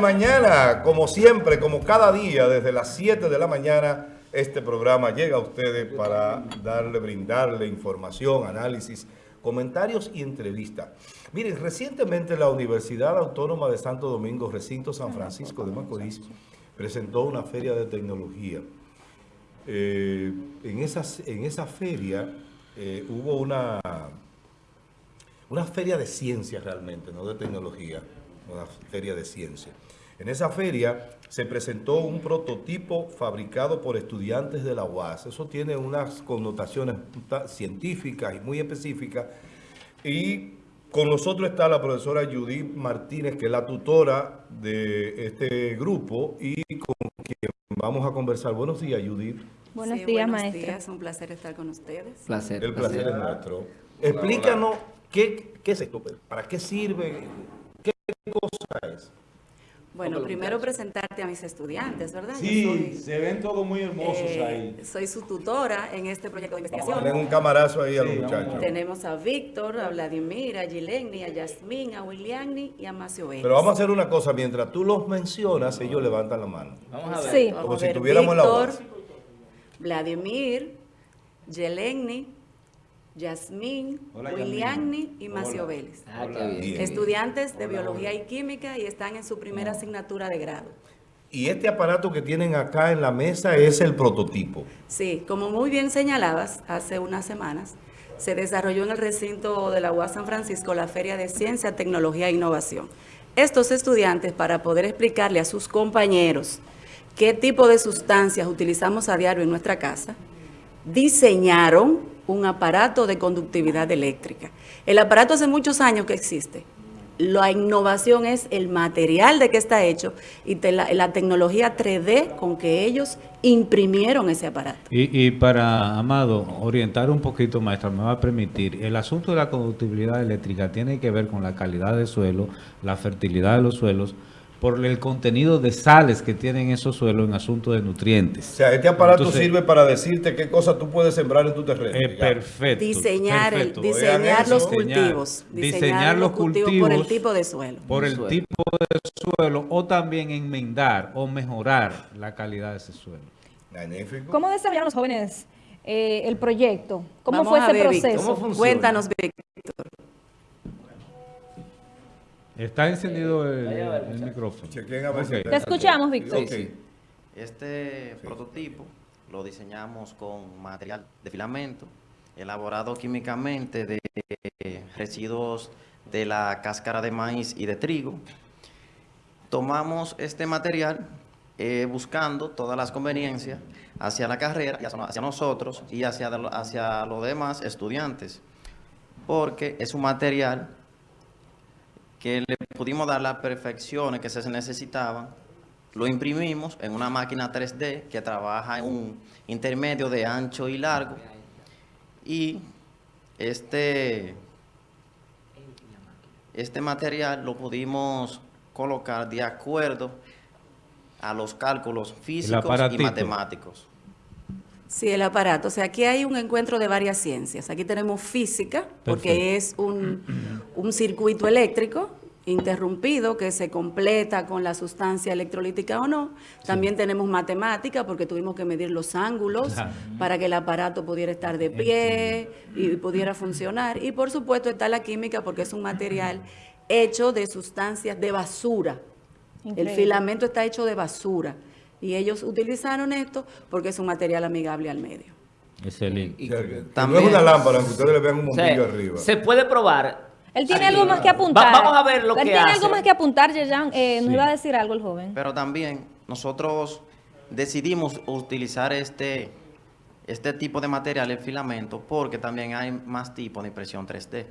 mañana, como siempre, como cada día, desde las 7 de la mañana, este programa llega a ustedes para darle, brindarle información, análisis, comentarios y entrevistas. Miren, recientemente la Universidad Autónoma de Santo Domingo, recinto San Francisco de Macorís, presentó una feria de tecnología. Eh, en, esas, en esa feria eh, hubo una, una feria de ciencia realmente, no de tecnología, una feria de ciencia. En esa feria se presentó un prototipo fabricado por estudiantes de la UAS. Eso tiene unas connotaciones científicas y muy específicas. Y con nosotros está la profesora Judith Martínez, que es la tutora de este grupo y con quien vamos a conversar. Buenos días, Judith. Buenos días, buenos Días. Un placer estar con ustedes. Placer. El placer, es nuestro. Explícanos ¿qué, qué es esto, para qué sirve, cosa es. Bueno, primero presentarte a mis estudiantes, ¿verdad? Sí, se ven todos muy hermosos eh, ahí. Soy su tutora en este proyecto de investigación. Tienen un camarazo ahí a los muchachos. Tenemos a Víctor, a Vladimir, a Gileni, a Yasmín, a Williamni y a Macio Vélez. Pero vamos a hacer una cosa, mientras tú los mencionas, ellos levantan la mano. Vamos a ver. Sí. Como si tuviéramos Víctor, la Vladimir, Yeleni, Yasmín, Williamni y Macio Vélez. Ah, Estudiantes de Biología y Química y están en su primera asignatura de grado. Y este aparato que tienen acá en la mesa es el prototipo. Sí, como muy bien señalabas, hace unas semanas se desarrolló en el recinto de la UAS San Francisco la Feria de Ciencia, Tecnología e Innovación. Estos estudiantes, para poder explicarle a sus compañeros qué tipo de sustancias utilizamos a diario en nuestra casa, diseñaron un aparato de conductividad eléctrica. El aparato hace muchos años que existe. La innovación es el material de que está hecho y la, tecnología 3D con que ellos imprimieron ese aparato. Y, y, para, Amado, orientar un poquito, maestra, me va a permitir, el asunto de la conductividad eléctrica tiene que ver con la calidad del suelo, la fertilidad de los suelos, por el contenido de sales que tienen esos suelos en asunto de nutrientes. O sea, este aparato sirve para decirte qué cosa tú puedes sembrar en tu terreno. Eh, perfecto. Diseñar, diseñar los cultivos. Diseñar, los cultivos, por el tipo de suelo. Por el tipo de suelo o también enmendar o mejorar la calidad de ese suelo. Magnífico. ¿Cómo desarrollaron los jóvenes eh, el proyecto? ¿Cómo fue ese proceso? Cuéntanos, Víctor. Está encendido el, micrófono. Te escuchamos, Víctor. Este prototipo lo diseñamos con material de filamento, elaborado químicamente de residuos de la cáscara de maíz y de trigo. Tomamos este material eh, buscando todas las conveniencias hacia la carrera, hacia nosotros y hacia, hacia los demás estudiantes, porque es un material que le pudimos dar las perfecciones que se necesitaban, lo imprimimos en una máquina 3D que trabaja en un intermedio de ancho y largo y este, este material lo pudimos colocar de acuerdo a los cálculos físicos y matemáticos. Sí, el aparato. O sea, aquí hay un encuentro de varias ciencias. Aquí tenemos física, porque es un, un, circuito eléctrico interrumpido que se completa con la sustancia electrolítica o no. También tenemos matemática, porque tuvimos que medir los ángulos para que el aparato pudiera estar de pie y pudiera funcionar. Y por supuesto está la química, porque es un material hecho de sustancias de basura. El filamento está hecho de basura. Y ellos utilizaron esto porque es un material amigable al medio. Excelente. Y, también es una lámpara, aunque ustedes le vean un montillo arriba. Se puede probar. Él tiene algo más que apuntar. vamos a ver lo que Él tiene algo más que apuntar, Yeyan. Eh, Nos iba a decir algo el joven. Pero también nosotros decidimos utilizar este, este tipo de material, el filamento, porque también hay más tipos de impresión 3D.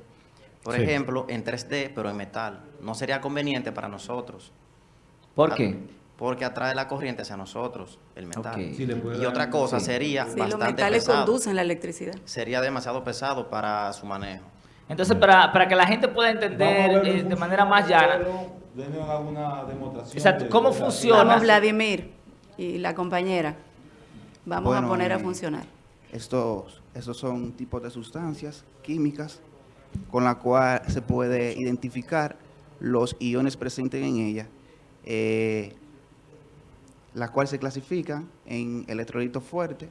Por ejemplo, en 3D, pero en metal. No sería conveniente para nosotros. ¿Por qué? Porque atrae la corriente hacia nosotros, el metal. y otra cosa sería sí, bastante los metales conducen la electricidad. Sería demasiado pesado para su manejo. Entonces, para, para que la gente pueda entender eh, de manera más llana. alguna demostración. Exacto, ¿cómo funciona? Vamos, Vladimir y la compañera. Vamos a poner a eh, funcionar. Estos, estos son tipos de sustancias químicas con la cual se puede identificar los iones presentes en ella eh, la cual se clasifica en electrolito fuerte,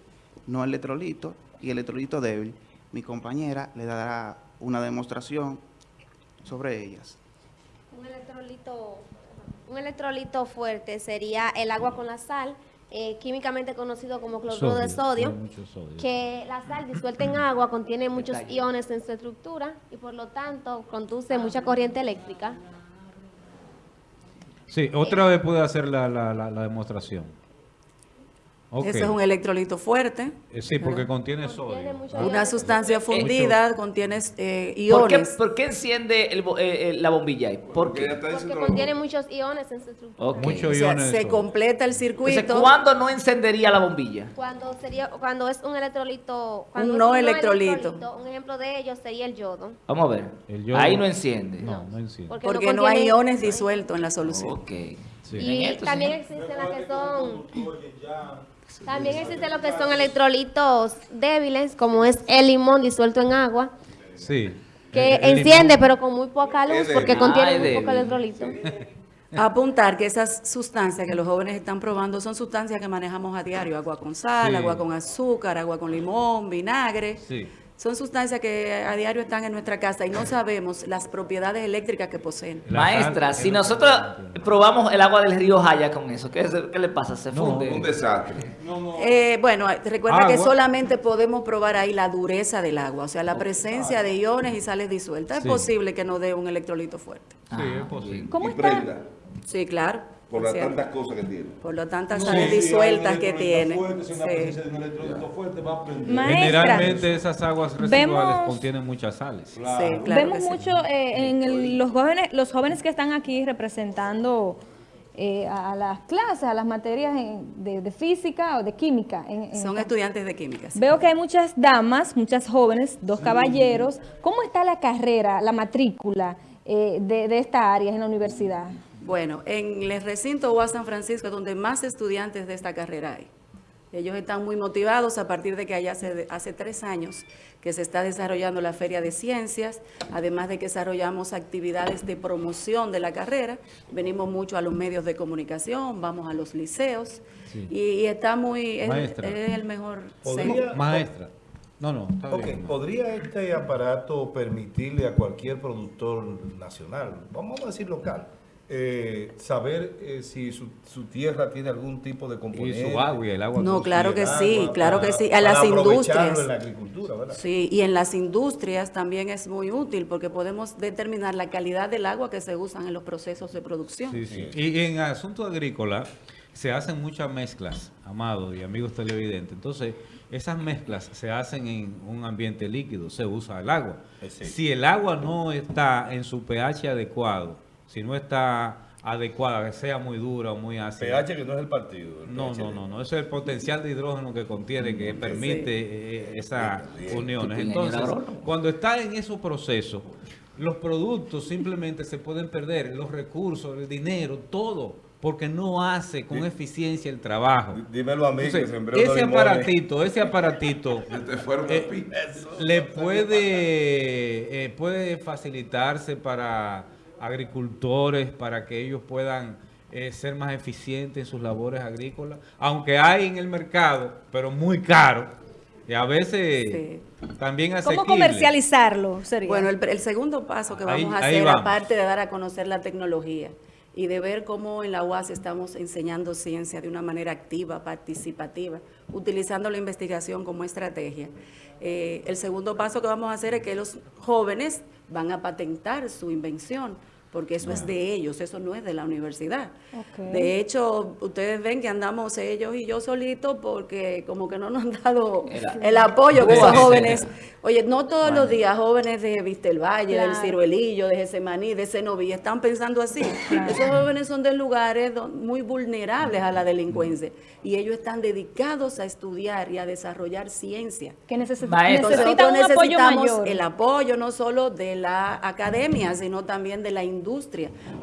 no electrolito y electrolito débil. Mi compañera le dará una demostración sobre ellas. Un electrolito, un electrolito fuerte sería el agua con la sal, eh, químicamente conocido como cloruro de sodio, que la sal disuelta en agua contiene muchos iones en su estructura y por lo tanto conduce mucha corriente eléctrica. Sí, otra vez puede hacer la, la, la, la demostración. Ok. Ese es un electrolito fuerte. Eh, Sí, porque contiene Contiene sodio. Ah. Una sustancia fundida, contiene eh, ¿Por qué, iones. por qué enciende el eh, la bombilla ahí? ¿Por qué? porque contiene muchos iones en su estructura. Muchos O sea, iones se sodio. completa el Entonces, circuito. ¿cuándo no encendería la bombilla? Cuando sería cuando es un electrolito, cuando Un es no electrolito. un ejemplo de ello sería el yodo. Vamos a ver. El yodo- Ahí no enciende. No, no enciende. Porque, Porque no hay iones disueltos en la solución. Ok. Sí. Y esto, también señor. existen las que son también existen lo que son electrolitos débiles, como es el limón disuelto en agua, Sí. que El- el enciende limón- pero con muy poca luz porque Ah, contiene es muy poco electrolito. Apuntar que esas sustancias que los jóvenes están probando son sustancias que manejamos a diario, agua con sal, Sí. agua con azúcar, agua con limón, vinagre. Sí. Son sustancias que a diario están en nuestra casa y no sabemos las propiedades eléctricas que poseen. La Maestra, si nosotros probamos el agua del río Jaya con eso, ¿qué, es- qué le pasa? ¿Se No, funde? Un desastre. Eh, bueno, recuerda que solamente podemos probar ahí la dureza del agua, o sea, la presencia de iones y sales disueltas. Sí. Es posible que nos dé un electrolito fuerte. Sí, Ah, es posible. ¿Cómo y está? prenda Sí, claro. Por las tantas cosas que tiene. Por lo tantas No, hay disueltas que tiene. fuerte, si Sí. fuerte, va a. Maestra. Generalmente esas aguas residuales Vemos- contienen muchas sales. Sí, claro Vemos sí. mucho eh, en el- los jóvenes los jóvenes que están aquí representando eh, a, a las clases, a las materias en- de, de física o de química. en- en Son estudiantes de química. sí. Veo que hay muchas damas, muchas jóvenes, dos caballeros. ¿Cómo está la carrera, la matrícula eh, de, de esta área en la universidad? Bueno, en el recinto UAS San Francisco es donde más estudiantes de esta carrera hay. Ellos están muy motivados a partir de que allá hace, hace tres años que se está desarrollando la Feria de Ciencias, además de que desarrollamos actividades de promoción de la carrera. Venimos mucho a los medios de comunicación, vamos a los liceos Sí. y, y está muy, es, Maestra. es el mejor ¿Podría- centro. Maestra. No, no, está Ok, bien. ¿podría este aparato permitirle a cualquier productor nacional, vamos a decir local, eh, saber eh, si su, su tierra tiene algún tipo de Y componente? su agua y el agua. No, claro que sí, agua claro para- que sí. A las industrias. en la agricultura, ¿verdad? Sí, y en las industrias también es muy útil porque podemos determinar la calidad del agua que se usan en los procesos de producción. Sí, sí. Y en asunto agrícola se hacen muchas mezclas, amados y amigos televidentes. Entonces, esas mezclas se hacen en un ambiente líquido, se usa el agua. Sí. Si el agua no está en su pH adecuado, si no está adecuada, que sea muy dura o muy ácida. pH que no es el partido. el No, no, no, no, eso es el potencial de hidrógeno que contiene, que permite eh, esas uniones. Entonces, cuando está en esos procesos, los productos simplemente se pueden perder, los recursos, el dinero, todo, porque no hace con eficiencia el trabajo. Dímelo a mí Entonces, que ese aparatito, ese aparatito Te fueron eh, le puede, eh, puede facilitarse para agricultores, para que ellos puedan eh, ser más eficientes en sus labores agrícolas, aunque hay en el mercado, pero muy caro, y a veces Sí. también ¿Cómo asequible. comercializarlo? Sería? Bueno, el, el segundo paso que Ahí- vamos a hacer, vamos. aparte de dar a conocer la tecnología y de ver cómo en la UAS estamos enseñando ciencia de una manera activa, participativa, utilizando la investigación como estrategia. Eh, el segundo paso que vamos a hacer es que los jóvenes van a patentar su invención, porque eso es de ellos, eso no es de la universidad. De hecho, ustedes ven que andamos ellos y yo solitos porque como que no nos han dado El- el apoyo que esos jóvenes, oye, no todos los días jóvenes de Vistelvalle, del Claro. Ciruelillo, de Gesemaní, de Cenoví, están pensando así. Esos jóvenes son de lugares muy vulnerables a la delincuencia y ellos están dedicados a estudiar y a desarrollar ciencia. que Maestro. necesitan Nosotros un apoyo necesitamos mayor. el apoyo no solo de la academia, sino también de la industria.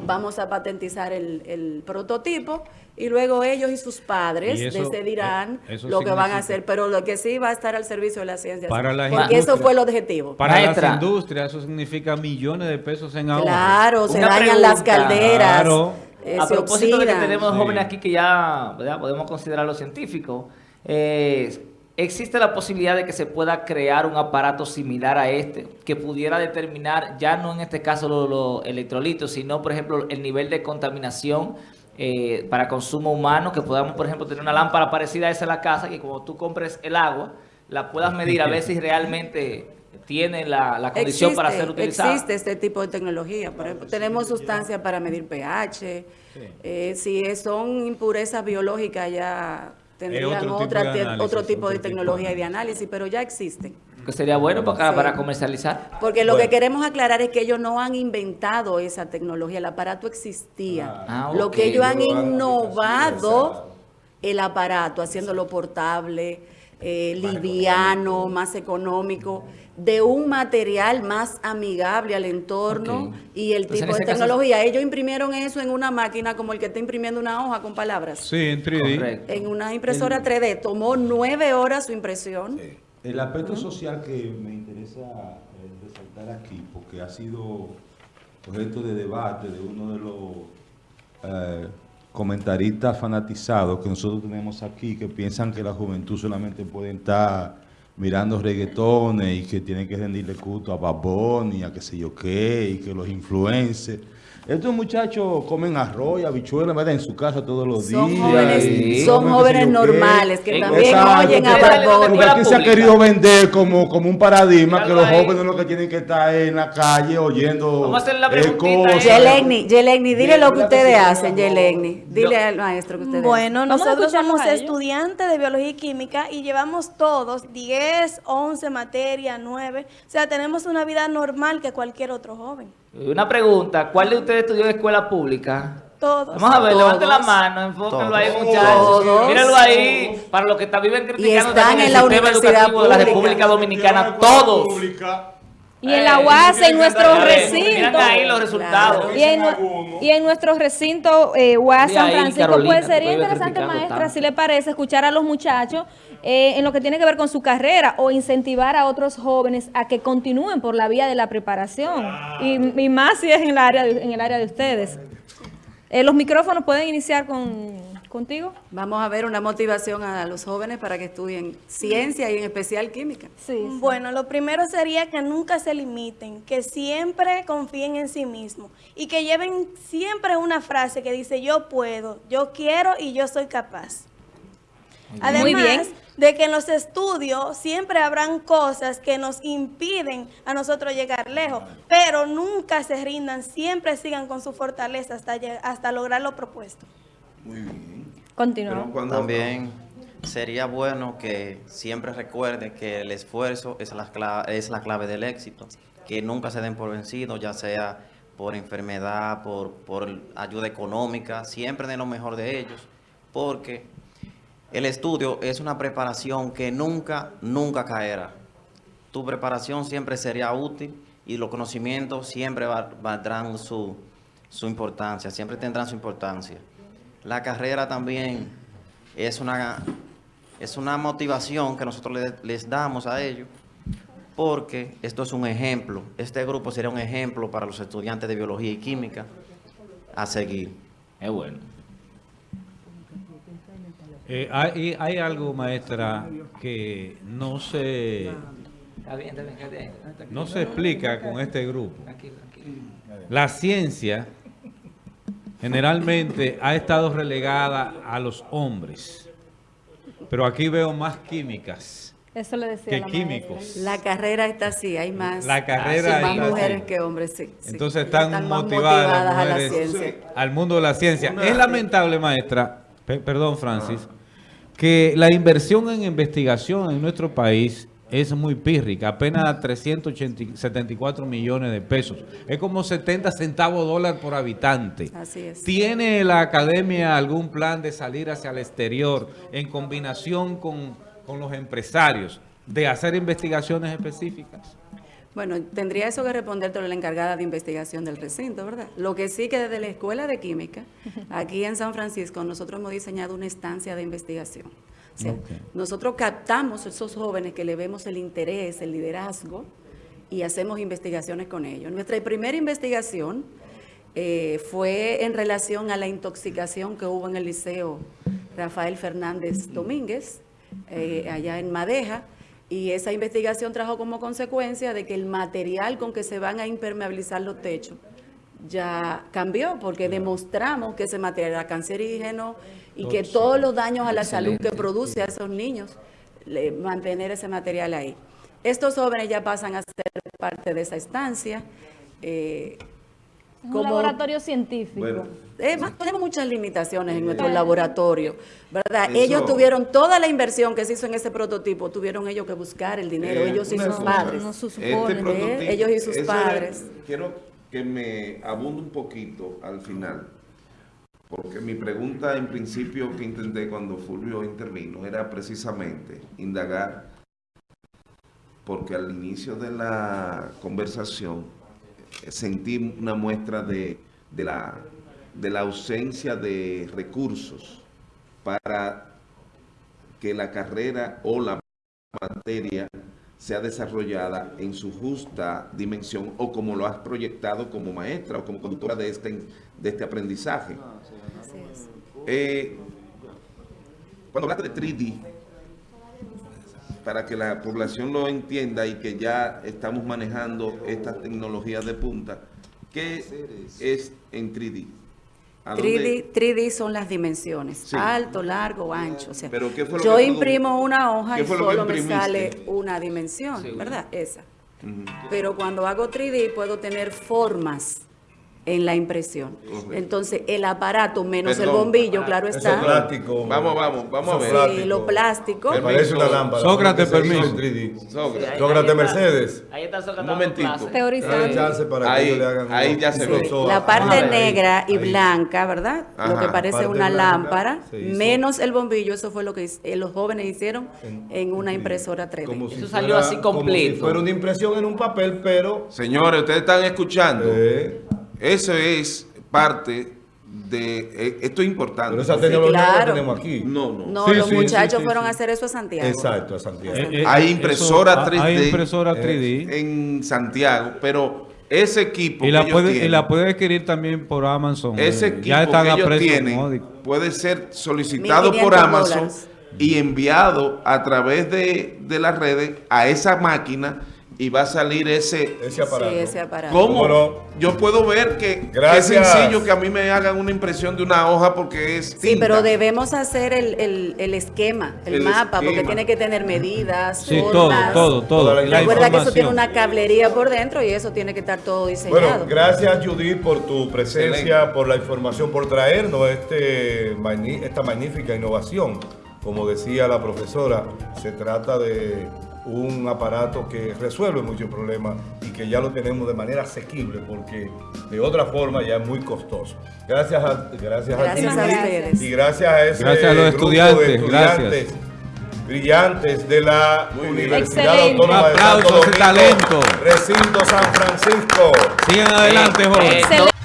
Vamos a patentizar el, el prototipo y luego ellos y sus padres Y eso- decidirán eh, lo que van a hacer, pero lo que sí va a estar al servicio de la ciencia. Para las porque eso fue el objetivo. Para Maestra. las industrias eso significa millones de pesos en ahorro. Claro, se Una dañan las calderas. Claro. eh, A propósito de que tenemos Sí. jóvenes aquí que ya ¿verdad? podemos considerarlos científicos, eh, ¿existe la posibilidad de que se pueda crear un aparato similar a este que pudiera determinar, ya no en este caso los los electrolitos, sino por ejemplo el nivel de contaminación eh, para consumo humano, que podamos por ejemplo tener una lámpara parecida a esa en la casa, que cuando tú compres el agua, la puedas medir a ver si realmente tiene la, la condición para ser utilizada? Existe este tipo de tecnología. Por ejemplo, tenemos sustancias para medir pH. eh, si son impurezas biológicas ya tendrían otro tipo otra de te- análisis, otro tipo otro de tipo de tecnología y de análisis, pero ya existen. Que sería bueno para, Sí. para comercializar. Porque lo Bueno. que queremos aclarar es que ellos no han inventado esa tecnología, el aparato existía. Ah, lo ok. que ellos han innovado el aparato, haciéndolo portable, eh, liviano, más económico, de un material más amigable al entorno y el Entonces, tipo de caso- tecnología. Ellos imprimieron eso en una máquina como el que está imprimiendo una hoja con palabras. Sí, en 3D. Correcto. En una impresora 3D. Tomó nueve horas su impresión. Sí. El aspecto social que me interesa eh, resaltar aquí, porque ha sido objeto de debate de uno de los eh, comentaristas fanatizados que nosotros tenemos aquí, que piensan que la juventud solamente puede estar mirando reggaetones y que tienen que rendirle culto a Babón y a qué sé yo qué, y que los influencers. Estos muchachos comen arroz y habichuelas ¿verdad? en su casa todos los Son días. jóvenes, y son comen jóvenes normales que Eh, también Exacto, oyen a Bunny. Porque aquí se ha querido vender como, como un paradigma que los jóvenes lo que tienen que estar en la calle oyendo Vamos a hacerle la eh, a cosas. Yelegni, Yelegni, dile lo que ustedes hacen. Yelegni. Dile al maestro que ustedes Bueno, nosotros somos estudiantes de biología y química y llevamos todos 10, 11 materias, 9. O sea, tenemos una vida normal que cualquier otro joven. Una pregunta, ¿cuál de ustedes estudió en escuela pública? Todos. Vamos a ver, Todos. levante la mano, enfóquenlo ahí, muchachos. Todos. Míralo ahí, para los que está viven criticando están también en el la sistema universidad educativo de la pública. República Dominicana, todos. Y en la UAS, en nuestro A ver, recinto. Miren ahí los resultados. Y en, y en nuestro recinto eh, San Francisco, Carolina, pues sería interesante, maestra, tanto. si le parece, escuchar a los muchachos eh, en lo que tiene que ver con su carrera o incentivar a otros jóvenes a que continúen por la vía de la preparación. Y, y más si es en el área de, en el área de ustedes. Eh, los micrófonos pueden iniciar con, contigo. Vamos a ver una motivación a los jóvenes para que estudien ciencia y en especial química. Sí. Bueno, lo primero sería que nunca se limiten, que siempre confíen en sí mismos y que lleven siempre una frase que dice yo puedo, yo quiero y yo soy capaz. Además Muy bien. de que en los estudios siempre habrán cosas que nos impiden a nosotros llegar lejos, pero nunca se rindan, siempre sigan con su fortaleza hasta, hasta lograr lo propuesto. Continúa. También sería bueno que siempre recuerden que el esfuerzo es la, cla- es la clave del éxito, que nunca se den por vencidos, ya sea por enfermedad, por, por ayuda económica, siempre den lo mejor de ellos, porque el estudio es una preparación que nunca, nunca caerá. Tu preparación siempre sería útil y los conocimientos siempre va- valdrán su, su importancia, siempre tendrán su importancia. La carrera también es una, es una motivación que nosotros le- les damos a ellos, porque esto es un ejemplo. Este grupo sería un ejemplo para los estudiantes de biología y química a seguir. Es bueno. Eh, hay, hay algo, maestra, que no se, no se explica con este grupo. La ciencia generalmente ha estado relegada a los hombres, pero aquí veo más químicas Eso le decía que la químicos. La carrera está así, hay más, La carrera sí, más está mujeres así. que hombres, sí. sí. Entonces están, más motivadas, las a la mujeres ciencia. al mundo de la ciencia. Es lamentable, maestra, pe- perdón, Francis, que la inversión en investigación en nuestro país es muy pírrica, apenas 374 millones de pesos. Es como 70 centavos dólar por habitante. Así es. ¿Tiene la academia algún plan de salir hacia el exterior en combinación con, con los empresarios de hacer investigaciones específicas? Bueno, tendría eso que responderte la encargada de investigación del recinto, ¿verdad? Lo que sí que desde la Escuela de Química, aquí en San Francisco, nosotros hemos diseñado una estancia de investigación. O sea, nosotros captamos a esos jóvenes que le vemos el interés, el liderazgo, y hacemos investigaciones con ellos. Nuestra primera investigación eh, fue en relación a la intoxicación que hubo en el liceo Rafael Fernández Domínguez, eh, allá en Madeja, y esa investigación trajo como consecuencia de que el material con que se van a impermeabilizar los techos ya cambió, porque demostramos que ese material era cancerígeno y que todos los daños a la salud que produce a esos niños, le- mantener ese material ahí. Estos jóvenes ya pasan a ser parte de esa estancia. eh, Es un como- laboratorio científico. Bueno, eh, más- tenemos muchas limitaciones en nuestro laboratorio, ¿verdad? Eso- Ellos tuvieron toda la inversión que se hizo en ese prototipo, tuvieron ellos que buscar el dinero, Eh, ellos y sus padres. no se supone. Este ¿eh? prototipo, Ellos y sus padres. Quiero que me abunde un poquito al final, porque mi pregunta en principio que intenté cuando Fulvio intervino era precisamente indagar, porque al inicio de la conversación sentí una muestra de, de la, de la ausencia de recursos para que la carrera o la materia sea desarrollada en su justa dimensión o como lo has proyectado como maestra o como conductora de este, de este aprendizaje. Es. Eh, cuando hablaste de 3D, para que la población lo entienda y que ya estamos manejando estas tecnologías de punta, ¿qué es en 3D? ¿A dónde- 3D, 3D son las dimensiones, Sí. alto, largo, ancho. O sea, Pero ¿qué fue lo yo que imprimo una hoja y solo me sale una dimensión, Sí. ¿verdad? Esa. Pero cuando hago 3D puedo tener formas en la impresión. Correcto. Entonces, el aparato menos el bombillo, claro Eso está. es plástico. Vamos, vamos, vamos a Eso ver. Sí, lo plástico. Me parece una lámpara. Sócrates, permiso. en 3D. Sócrates. Ahí- Sócrates ahí está- Mercedes. Ahí está Sócrates Un Teorizando. chance para que Ahí- ellos le hagan ahí un- ya se ve. profesor. La parte negra y Ahí. blanca, ¿verdad? Lo que parece Parte una blanca lámpara, menos el bombillo, eso fue lo que eh, los jóvenes hicieron En- en una 3D. impresora 3D. Como si Eso salió fuera- así Como si completo. fuera una impresión en un papel, pero... Señores, ustedes están escuchando. eh, Eso es parte de... eh, esto es importante. pero esa tecnología claro. la tenemos aquí. No, no. No, Sí, los sí, muchachos sí, sí, fueron sí. a hacer eso a Santiago. Exacto, a Santiago. Eh, eh, Hay eso- impresora ha- 3D. Hay impresora Eh, 3D. En Santiago, pero ese equipo Y que la, ellos puede, y la puede adquirir también por Amazon. ese eh, equipo ya están que ellos tienen módico. puede ser solicitado 1.500 por Amazon dólares. y enviado a través de, de las redes a esa máquina y va a salir ese... Ese aparato. Sí, ese aparato. ¿Cómo? Bueno. Yo puedo ver que, que es sencillo que a mí me hagan una impresión de una hoja porque es Sí, tinta. pero debemos hacer el, el- el esquema, el, El mapa, porque tiene que tener medidas, Sí, todo, formas. todo, todo. Toda la Recuerda que eso tiene una cablería por dentro y eso tiene que estar todo diseñado. Bueno, gracias Judith por tu presencia, Excelente. por la información, por traernos este, esta magnífica innovación. Como decía la profesora, se trata de un aparato que resuelve muchos problemas y que ya lo tenemos de manera asequible porque de otra forma ya es muy costoso. Gracias a, gracias Gracias ti, a ustedes. Y gracias a ese Gracias a los grupo estudiantes, de estudiantes gracias. brillantes de la Muy. Universidad Excelente. Autónoma de Un aplauso Santo Domingo, talento. Recinto San Francisco. Sigan adelante, jóvenes. Eh, Excelente.